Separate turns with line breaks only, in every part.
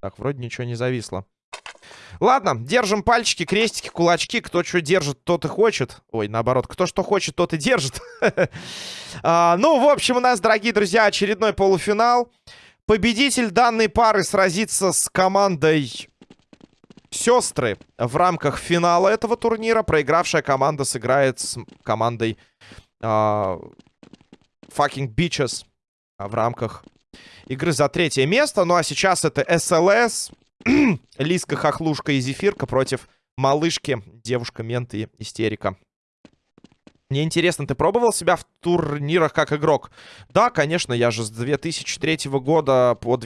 Так, вроде ничего не зависло. Ладно, держим пальчики, крестики, кулачки. Кто что держит, тот и хочет. Ой, наоборот, кто что хочет, тот и держит. а, ну, в общем, у нас, дорогие друзья, очередной полуфинал. Победитель данной пары сразится с командой сестры в рамках финала этого турнира. Проигравшая команда сыграет с командой uh, Fucking Bitches в рамках игры за третье место. Ну а сейчас это СЛС, Лиска, Хохлушка и Зефирка против малышки, девушка, мент и истерика. Мне интересно, ты пробовал себя в турнирах как игрок? Да, конечно, я же с 2003 года по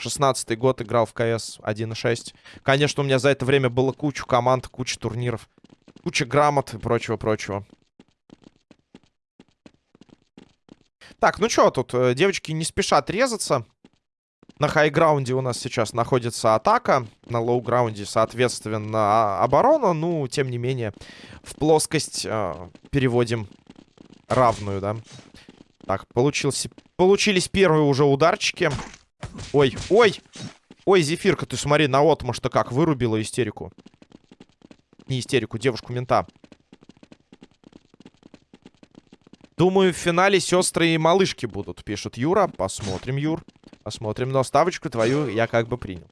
2016 год играл в КС 1.6. Конечно, у меня за это время было куча команд, куча турниров, куча грамот и прочего-прочего. Так, ну что тут, э, девочки не спешат резаться. На high ground е у нас сейчас находится атака. На low ground е, соответственно, а, оборона. Ну, тем не менее, в плоскость э, переводим равную, да. Так, получился, получились первые уже ударчики. Ой, ой! Ой, Зефирка, ты смотри, на отмаш-то как вырубила истерику. Не истерику, девушку-мента. Думаю, в финале сестры и малышки будут, пишет Юра. Посмотрим, Юр. Посмотрим, но ставочку твою я как бы принял.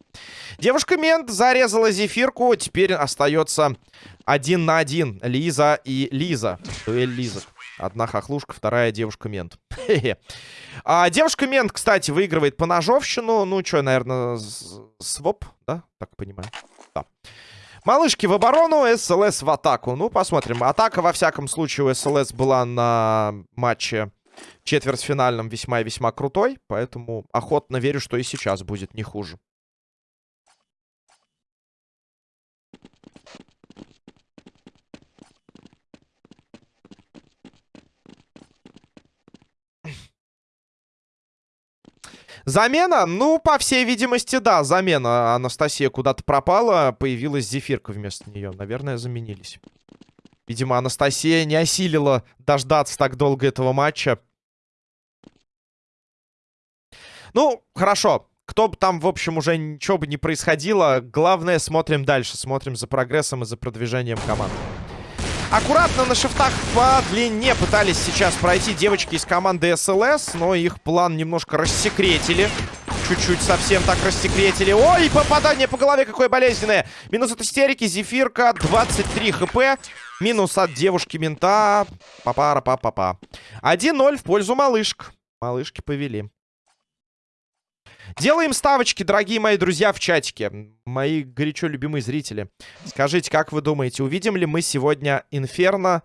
Девушка-мент зарезала зефирку. Теперь остается один на один. Лиза и Лиза. Дуэль Лиза. Одна хохлушка, вторая девушка-мент. а, девушка-мент, кстати, выигрывает по ножовщину. Ну, что, наверное, своп, да? Так понимаю. Да. Малышки в оборону, СЛС в атаку. Ну, посмотрим. Атака, во всяком случае, у СЛС была на матче четвертьфинальном весьма и весьма крутой, поэтому охотно верю, что и сейчас будет не хуже. Замена? Ну, по всей видимости, да, замена. Анастасия куда-то пропала, появилась Зефирка вместо нее. Наверное, заменились. Видимо, Анастасия не осилила дождаться так долго этого матча. Ну, хорошо. Кто бы там, в общем, уже ничего бы не происходило, главное, смотрим дальше. Смотрим за прогрессом и за продвижением команды. Аккуратно на шифтах по длине пытались сейчас пройти девочки из команды СЛС, но их план немножко рассекретили. Чуть-чуть совсем так рассекретили. Ой, попадание по голове какое болезненное. Минус от истерики, зефирка, 23 хп. Минус от девушки-мента. Папара-па-па-па. 1-0 в пользу малышек. Малышки повели. Делаем ставочки, дорогие мои друзья, в чатике. Мои горячо любимые зрители. Скажите, как вы думаете, увидим ли мы сегодня Инферно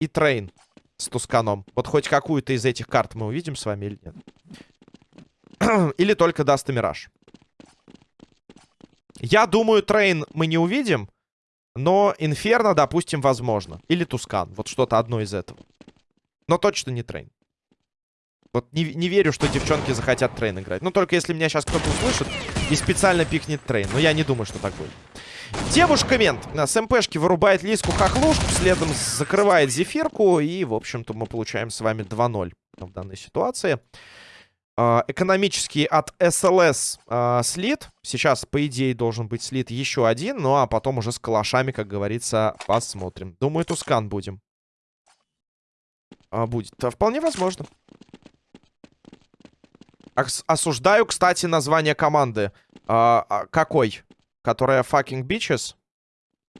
и Train с Tuscan ом? Вот хоть какую-то из этих карт мы увидим с вами или нет? или только Dust и Мираж? Я думаю, Train мы не увидим, но Инферно, допустим, возможно. Или Tuscan. Вот что-то одно из этого. Но точно не Train. Вот не, не верю, что девчонки захотят Train играть. Ну, только если меня сейчас кто-то услышит и специально пикнет Train. Но я не думаю, что так будет. Девушка-мент с MP шки вырубает Лиску хохлушку, следом закрывает зефирку. И, в общем-то, мы получаем с вами 2-0 в данной ситуации. А, экономический от СЛС а, слит. Сейчас, по идее, должен быть слит еще один. Ну, а потом уже с калашами, как говорится, посмотрим. Думаю, Тускан будем. А, будет. Вполне возможно. Осуждаю, кстати, название команды. А, а, какой? Которая fucking bitches?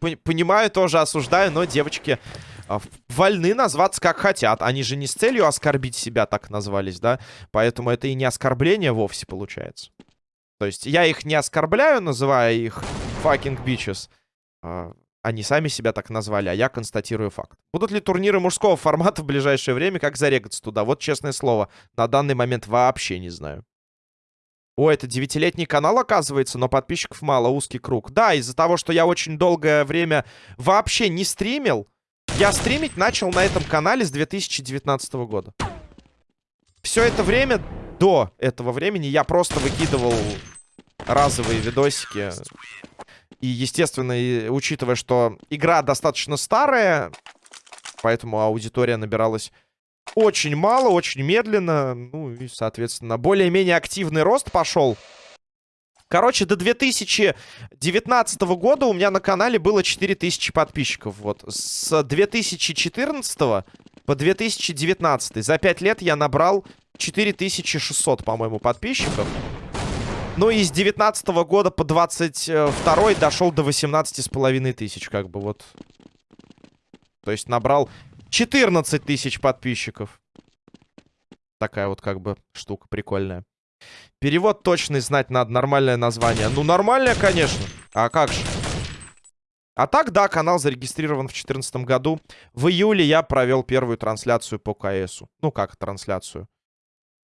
Понимаю, тоже осуждаю, но девочки а, вольны назваться как хотят. Они же не с целью оскорбить себя так назвались, да? Поэтому это и не оскорбление вовсе получается. То есть я их не оскорбляю, называя их fucking bitches. Они сами себя так назвали, а я констатирую факт. Будут ли турниры мужского формата в ближайшее время? Как зарегаться туда? Вот честное слово, на данный момент вообще не знаю. О, это девятилетний канал, оказывается, но подписчиков мало, узкий круг. Да, из-за того, что я очень долгое время вообще не стримил, я стримить начал на этом канале с 2019 года. Все это время, до этого времени, я просто выкидывал разовые видосики и, естественно, учитывая, что игра достаточно старая, Поэтому аудитория набиралась очень мало, очень медленно. Ну и, соответственно, более-менее активный рост пошел. Короче, до 2019 года у меня на канале было 4000 подписчиков. Вот. С 2014 по 2019. За 5 лет я набрал 4600, по-моему, подписчиков. Ну и с 19 года по 22 дошел до 18 с половиной тысяч, как бы вот. То есть набрал 14 тысяч подписчиков. Такая вот как бы штука прикольная. Перевод точный знать надо, нормальное название. Ну, нормальное, конечно. А как же? А так, да, канал зарегистрирован в 2014 году. В июле я провел первую трансляцию по КСу. Ну, как трансляцию?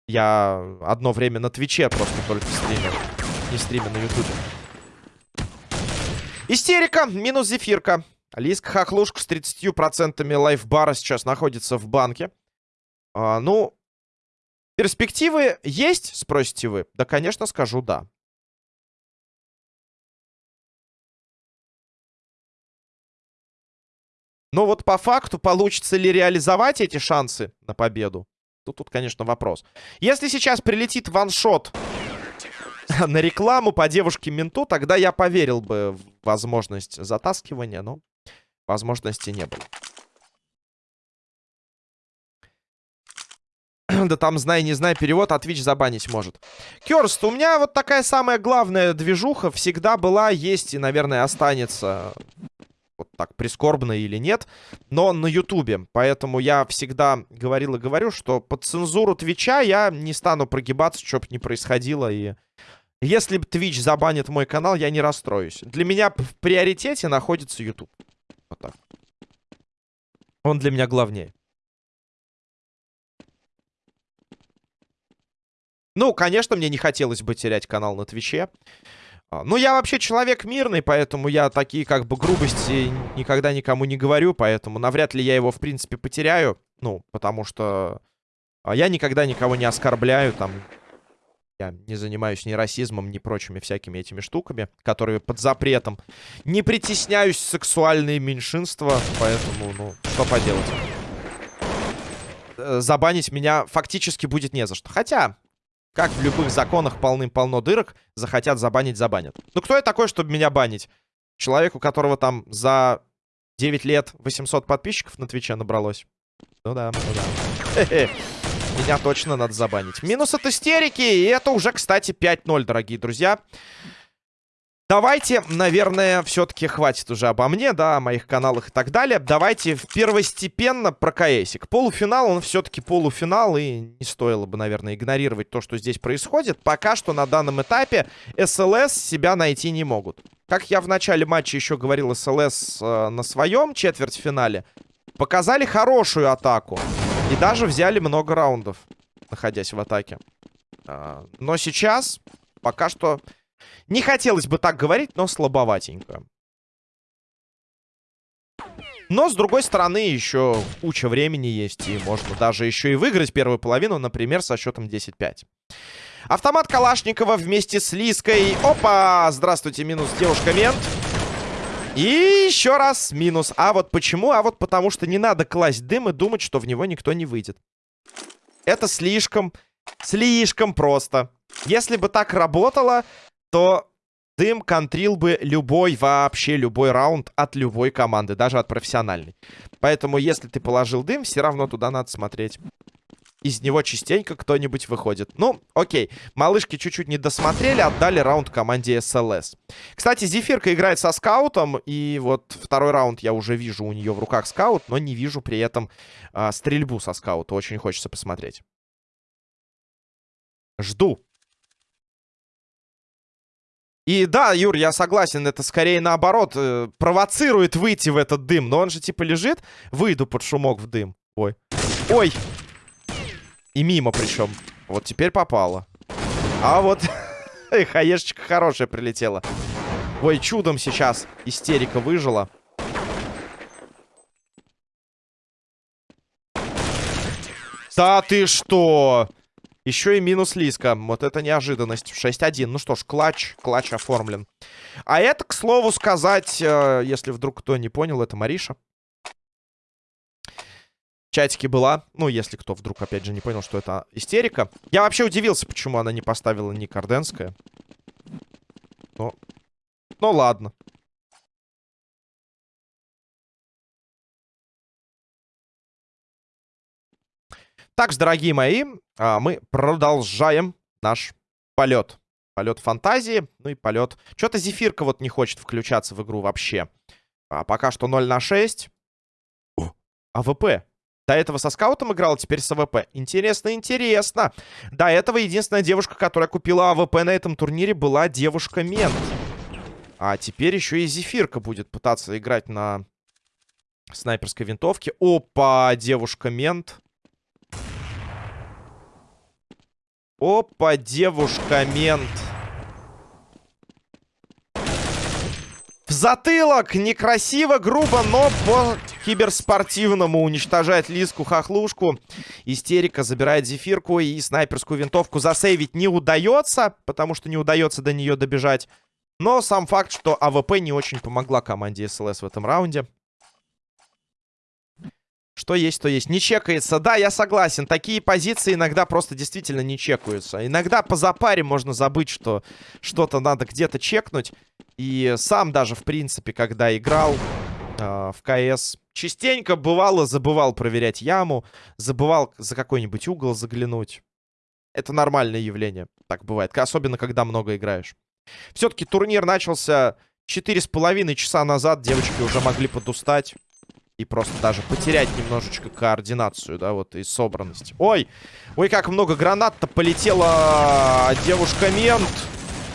Я одно время на Твиче просто только стримил. Не стримил на Ютубе. Истерика. Минус зефирка. Лиска Хохлушка с 30% лайфбара сейчас находится в банке. А, ну, перспективы есть, спросите вы? Да, конечно, скажу да. Но вот по факту, получится ли реализовать эти шансы на победу? Тут, тут, конечно, вопрос. Если сейчас прилетит ваншот на рекламу по девушке-менту, тогда я поверил бы в возможность затаскивания, но возможности не было. да там, знай, не знай, перевод, а Twitch забанить может. Керст, у меня вот такая самая главная движуха всегда была, есть и, наверное, останется вот так прискорбно или нет, но на Ютубе. Поэтому я всегда говорил и говорю, что под цензуру Твича я не стану прогибаться, что бы ни происходило. И если Твич забанит мой канал, я не расстроюсь. Для меня в приоритете находится Ютуб. Вот так. Он для меня главнее. Ну, конечно, мне не хотелось бы терять канал на Твиче. А, ну, я вообще человек мирный, поэтому я такие как бы грубости никогда никому не говорю, поэтому навряд ли я его, в принципе, потеряю. Ну, потому что а, я никогда никого не оскорбляю, там, я не занимаюсь ни расизмом, ни прочими всякими этими штуками, которые под запретом. Не притесняюсь сексуальные меньшинства, поэтому, ну, что поделать. Э, забанить меня фактически будет не за что. Хотя, как в любых законах полным-полно дырок, захотят забанить, забанят. Ну кто я такой, чтобы меня банить? Человек, у которого там за 9 лет 800 подписчиков на Твиче набралось. Ну да, ну да. Меня точно надо забанить. Минус от истерики, и это уже, кстати, 5-0, дорогие друзья. Давайте, наверное, все-таки хватит уже обо мне, да, о моих каналах и так далее. Давайте первостепенно про КСик. Полуфинал, он все-таки полуфинал, и не стоило бы, наверное, игнорировать то, что здесь происходит. Пока что на данном этапе СЛС себя найти не могут. Как я в начале матча еще говорил, СЛС э, на своем четвертьфинале показали хорошую атаку. И даже взяли много раундов, находясь в атаке. Э, но сейчас пока что не хотелось бы так говорить, но слабоватенько. Но, с другой стороны, еще куча времени есть. И можно даже еще и выиграть первую половину, например, со счетом 10-5. Автомат Калашникова вместе с Лиской. Опа! Здравствуйте, минус девушка-мент. И еще раз минус. А вот почему? А вот потому что не надо класть дым и думать, что в него никто не выйдет. Это слишком, слишком просто. Если бы так работало, то дым контрил бы любой, вообще любой раунд от любой команды, даже от профессиональной. Поэтому, если ты положил дым, все равно туда надо смотреть. Из него частенько кто-нибудь выходит. Ну, окей. Малышки чуть-чуть не досмотрели, отдали раунд команде СЛС. Кстати, Зефирка играет со скаутом, и вот второй раунд я уже вижу у нее в руках скаут, но не вижу при этом а, стрельбу со скаута. Очень хочется посмотреть. Жду. И да, Юр, я согласен, это скорее наоборот э, провоцирует выйти в этот дым. Но он же типа лежит, выйду под шумок в дым. Ой. Ой! И мимо причем. Вот теперь попало. А вот хаешечка хорошая прилетела. Ой, чудом сейчас истерика выжила. Да ты что? Еще и минус Лиска. Вот это неожиданность. 6-1. Ну что ж, клатч. Клатч оформлен. А это, к слову сказать, э, если вдруг кто не понял, это Мариша. чатике была. Ну, если кто вдруг, опять же, не понял, что это истерика. Я вообще удивился, почему она не поставила ник Орденская. Но... Ну, ладно. Так, дорогие мои, а, мы продолжаем наш полет. Полет фантазии, ну и полет... Что-то Зефирка вот не хочет включаться в игру вообще. А пока что 0 на 6. О, АВП. До этого со скаутом играл, теперь с АВП. Интересно, интересно. До этого единственная девушка, которая купила АВП на этом турнире, была девушка-мент. А теперь еще и Зефирка будет пытаться играть на снайперской винтовке. Опа, девушка-мент. Опа, девушка-мент. В затылок! Некрасиво, грубо, но по киберспортивному уничтожает Лиску-хохлушку. Истерика забирает зефирку и снайперскую винтовку засейвить не удается, потому что не удается до нее добежать. Но сам факт, что АВП не очень помогла команде СЛС в этом раунде. Что есть, то есть. Не чекается. Да, я согласен. Такие позиции иногда просто действительно не чекаются. Иногда по запаре можно забыть, что что-то надо где-то чекнуть. И сам даже, в принципе, когда играл э, в КС, частенько бывало забывал проверять яму. Забывал за какой-нибудь угол заглянуть. Это нормальное явление. Так бывает. Особенно, когда много играешь. Все-таки турнир начался 4,5 часа назад. Девочки уже могли подустать и просто даже потерять немножечко координацию, да, вот, и собранность. Ой, ой, как много гранат-то полетела девушка-мент.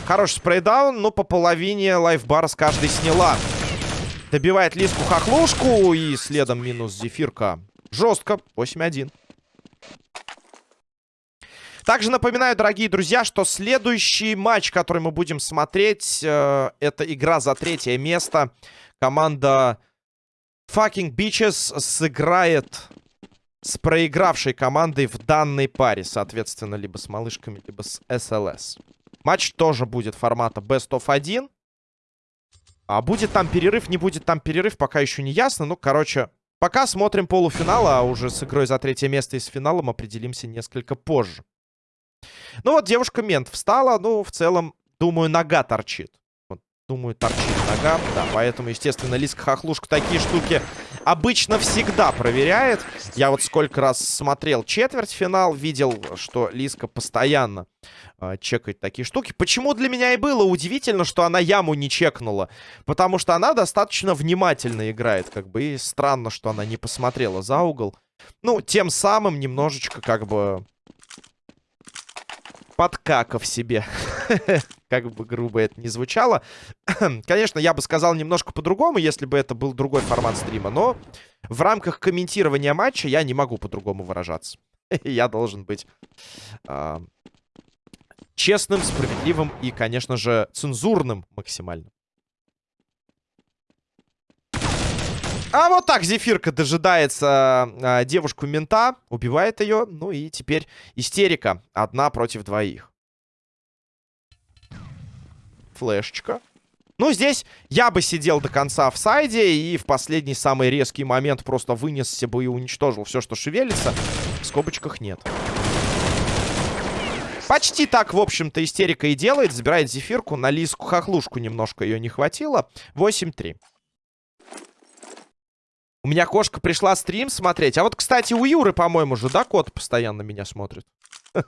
Хороший спрейдаун, но по половине лайфбара с каждой сняла. Добивает Лиску-хохлушку и следом минус Зефирка. Жестко, 8-1. Также напоминаю, дорогие друзья, что следующий матч, который мы будем смотреть, э, это игра за третье место. Команда Fucking Bitches сыграет с проигравшей командой в данной паре. Соответственно, либо с малышками, либо с СЛС. Матч тоже будет формата Best of 1. А будет там перерыв, не будет там перерыв, пока еще не ясно. Ну, короче, пока смотрим полуфинал, а уже с игрой за третье место и с финалом определимся несколько позже. Ну вот, девушка-мент встала. Ну, в целом, думаю, нога торчит. Думаю, торчит нога. Да, поэтому, естественно, Лиска Хохлушка такие штуки обычно всегда проверяет. Я вот сколько раз смотрел четвертьфинал, видел, что Лиска постоянно э, чекает такие штуки. Почему для меня и было удивительно, что она яму не чекнула? Потому что она достаточно внимательно играет, как бы, и странно, что она не посмотрела за угол. Ну, тем самым немножечко, как бы, подкакав себе. как бы грубо это не звучало. Конечно, я бы сказал немножко по-другому, если бы это был другой формат стрима. Но в рамках комментирования матча я не могу по-другому выражаться. я должен быть э, честным, справедливым и, конечно же, цензурным максимально. А вот так Зефирка дожидается э, девушку-мента, убивает ее. Ну и теперь истерика. Одна против двоих. Флешечка. Ну, здесь я бы сидел до конца в сайде и в последний самый резкий момент просто вынесся бы и уничтожил все, что шевелится. В скобочках нет. Почти так, в общем-то, истерика и делает. Забирает зефирку. На лиску хохлушку немножко ее не хватило. 8-3. У меня кошка пришла стрим смотреть. А вот, кстати, у Юры, по-моему же, да, кот постоянно меня смотрит?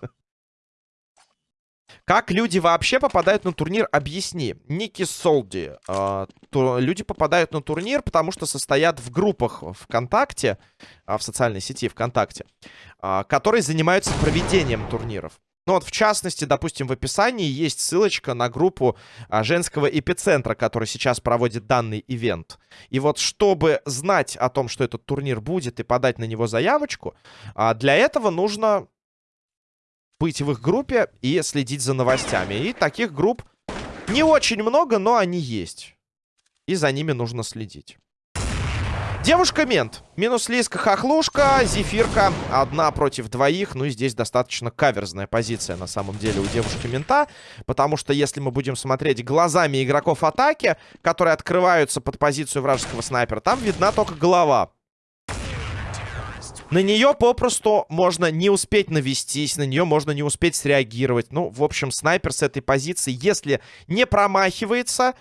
Как люди вообще попадают на турнир? Объясни. Ники Солди. Э, то, люди попадают на турнир, потому что состоят в группах ВКонтакте, э, в социальной сети ВКонтакте, э, которые занимаются проведением турниров. Ну вот, в частности, допустим, в описании есть ссылочка на группу а, женского эпицентра, который сейчас проводит данный ивент. И вот, чтобы знать о том, что этот турнир будет, и подать на него заявочку, а, для этого нужно быть в их группе и следить за новостями. И таких групп не очень много, но они есть. И за ними нужно следить. Девушка-мент. Минус Лиска Хохлушка, Зефирка. Одна против двоих. Ну и здесь достаточно каверзная позиция на самом деле у девушки-мента. Потому что если мы будем смотреть глазами игроков атаки, которые открываются под позицию вражеского снайпера, там видна только голова. На нее попросту можно не успеть навестись, на нее можно не успеть среагировать. Ну, в общем, снайпер с этой позиции, если не промахивается,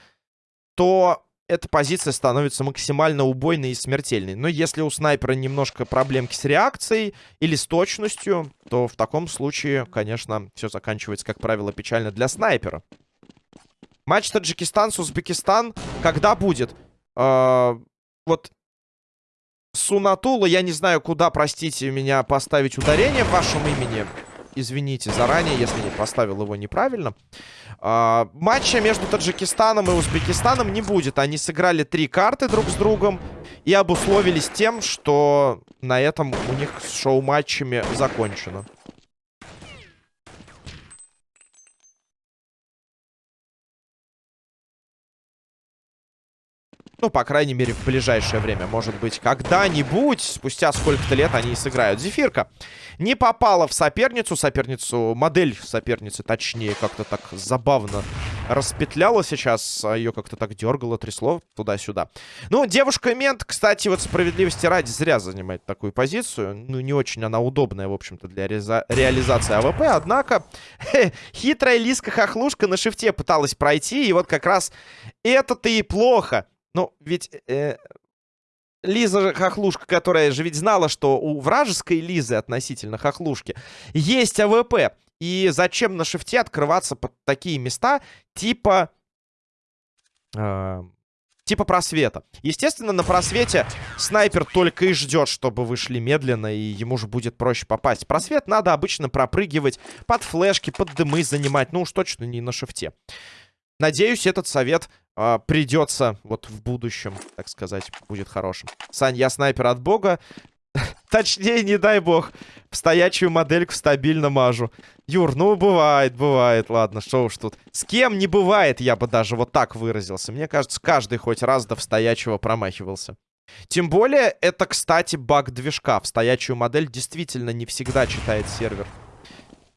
то эта позиция становится максимально убойной и смертельной. Но если у снайпера немножко проблемки с реакцией или с точностью, то в таком случае, конечно, все заканчивается, как правило, печально для снайпера. Матч Таджикистан с Узбекистан когда будет? Э вот Сунатула, я не знаю, куда, простите меня, поставить ударение в вашем имени. Извините заранее, если поставил его неправильно. А, матча между Таджикистаном и Узбекистаном не будет. Они сыграли три карты друг с другом и обусловились тем, что на этом у них с шоу-матчами закончено. Ну, по крайней мере, в ближайшее время. Может быть, когда-нибудь, спустя сколько-то лет они и сыграют. Зефирка не попала в соперницу. Соперницу, модель соперницы, точнее, как-то так забавно распетляла сейчас. А Ее как-то так дергало, трясло туда-сюда. Ну, девушка-мент, кстати, вот справедливости ради зря занимает такую позицию. Ну, не очень она удобная, в общем-то, для реализации АВП. Однако, хитрая Лиска-хохлушка на шифте пыталась пройти. И вот как раз это-то и плохо. Ну, ведь э, Лиска-хохлушка, которая же ведь знала, что у вражеской Лиски относительно хохлушки есть АВП. И зачем на шифте открываться под такие места, типа... Э, типа просвета. Естественно, на просвете снайпер только и ждет, чтобы вышли медленно, и ему же будет проще попасть. Просвет надо обычно пропрыгивать под флешки, под дымы занимать. Ну уж точно не на шифте. Надеюсь, этот совет э, придется вот в будущем, так сказать, будет хорошим. Сань, я снайпер от бога. Точнее, не дай бог, в стоячую модельку стабильно мажу. Юр, ну бывает, бывает. Ладно, что уж тут. С кем не бывает, я бы даже вот так выразился. Мне кажется, каждый хоть раз да в стоячего промахивался. Тем более, это, кстати, баг движка. В стоячую модель действительно не всегда читает сервер.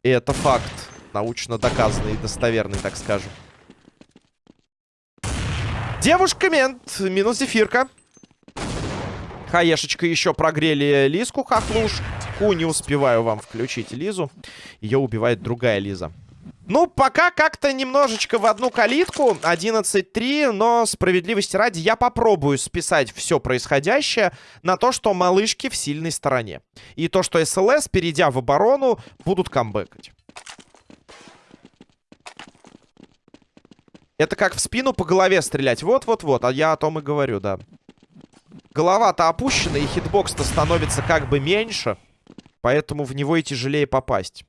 И это факт. Научно доказанный и достоверный, так скажем. Девушка мент, минус зефирка. Хаешечка еще прогрели Лиску хохлушку. Не успеваю вам включить Лизу. Ее убивает другая Лиза. Ну, пока как-то немножечко в одну калитку. 11-3, но справедливости ради я попробую списать все происходящее на то, что малышки в сильной стороне. И то, что СЛС, перейдя в оборону, будут камбэкать. Это как в спину по голове стрелять. Вот-вот-вот. А я о том и говорю, да. Голова-то опущена, и хитбокс-то становится как бы меньше. Поэтому в него и тяжелее попасть.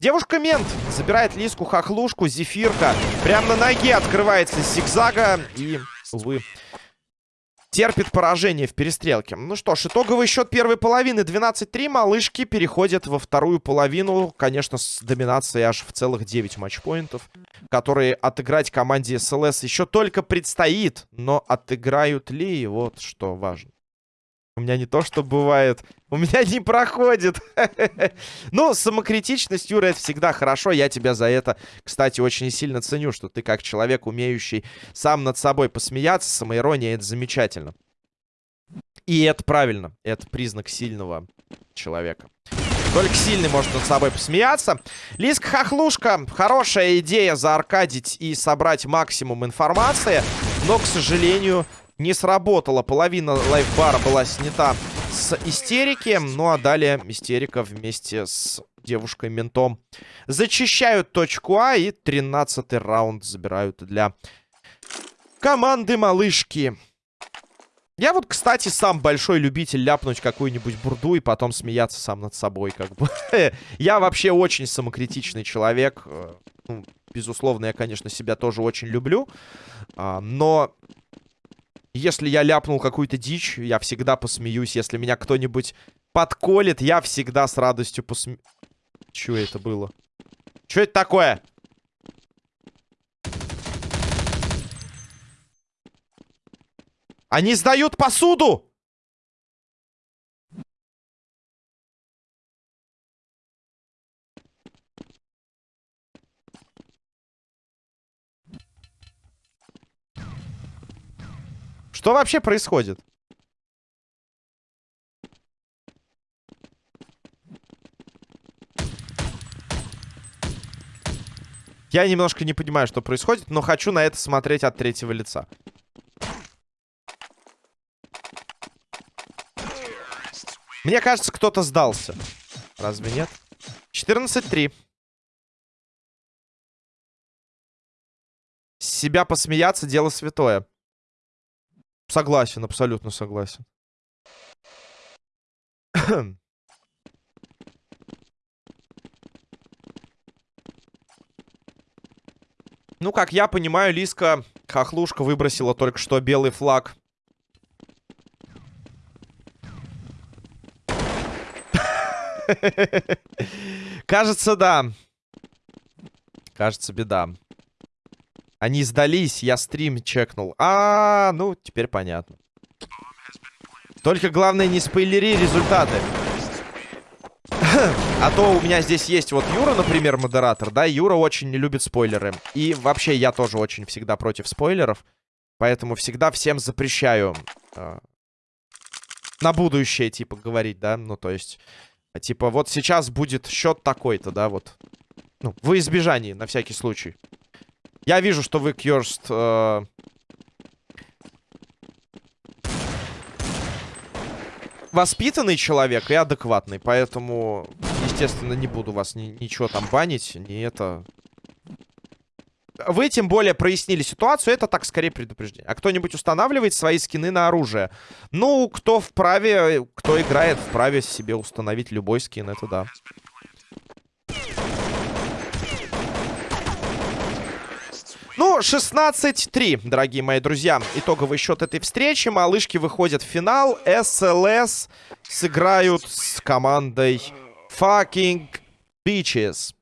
Девушка-мент забирает Лиску-хохлушку, Зефирка. Прямо на ноге открывается зигзага. И, увы, терпит поражение в перестрелке. Ну что ж, итоговый счет первой половины 12-3. Малышки переходят во вторую половину. Конечно, с доминацией аж в целых 9 матчпоинтов. Которые отыграть команде СЛС еще только предстоит. Но отыграют ли, вот что важно. У меня не то, что бывает. У меня не проходит. ну, самокритичность, Юра, это всегда хорошо. Я тебя за это, кстати, очень сильно ценю, что ты как человек, умеющий сам над собой посмеяться, самоирония, это замечательно. И это правильно. Это признак сильного человека. Только сильный может над собой посмеяться. Лиска Хохлушка. Хорошая идея зааркадить и собрать максимум информации. Но, к сожалению, не сработала. Половина лайфбара была снята с истерики. Ну а далее истерика вместе с девушкой-ментом зачищают точку А. И 13 раунд забирают для команды малышки. Я вот, кстати, сам большой любитель ляпнуть какую-нибудь бурду и потом смеяться сам над собой, как бы. я вообще очень самокритичный человек. Э, ну, безусловно, я, конечно, себя тоже очень люблю. А, но если я ляпнул какую-то дичь, я всегда посмеюсь. Если меня кто-нибудь подколет, я всегда с радостью посме... Чё это было? Чё это такое? Они сдают посуду! Что вообще происходит? Я немножко не понимаю, что происходит, но хочу на это смотреть от третьего лица. Мне кажется, кто-то сдался. Разве нет? 14-3. Себя посмеяться дело святое. Согласен, абсолютно согласен. ну, как я понимаю, Лиска Хохлушка выбросила только что белый флаг. Кажется, да. Кажется, беда. Они сдались, я стрим чекнул. А, ну, теперь понятно. Только главное не спойлери результаты. А то у меня здесь есть вот Юра, например, модератор, да, Юра очень не любит спойлеры. И вообще я тоже очень всегда против спойлеров. Поэтому всегда всем запрещаю э, на будущее, типа, говорить, да. Ну, то есть, типа, вот сейчас будет счет такой-то, да, вот. Ну, во избежание, на всякий случай. Я вижу, что вы, Кьерст, э... воспитанный человек и адекватный, поэтому, естественно, не буду вас ни ничего там банить, не это... Вы, тем более, прояснили ситуацию, это так, скорее, предупреждение. А кто-нибудь устанавливает свои скины на оружие? Ну, кто вправе, кто играет, вправе себе установить любой скин, это да. Ну, 16-3, дорогие мои друзья. Итоговый счет этой встречи. Малышки выходят в финал. СЛС сыграют с командой Fucking Bitches.